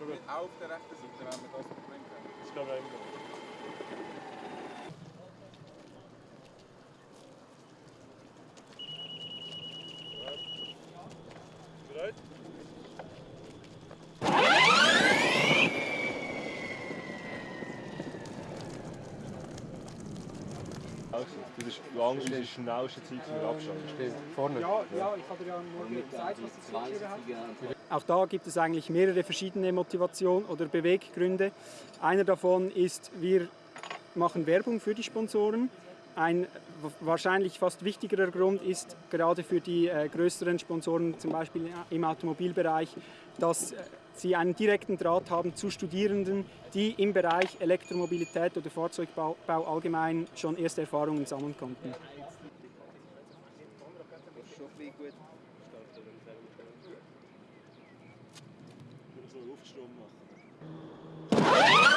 Auch auf der rechten Seite, wenn wir das Problem haben. Das kann man immer. Das ist lang unsere schnellste Zeit für den Abstand. Vorne. Ja, ja, ich hatte ja nur gezeigt, was das Fallschirm hat. Auch da gibt es eigentlich mehrere verschiedene Motivationen oder Beweggründe. Einer davon ist, wir machen Werbung für die Sponsoren. Ein wahrscheinlich fast wichtigerer Grund ist gerade für die äh, größeren Sponsoren, zum Beispiel im Automobilbereich, dass äh, sie einen direkten Draht haben zu Studierenden, die im Bereich Elektromobilität oder Fahrzeugbau Bau allgemein schon erste Erfahrungen sammeln konnten. Machen.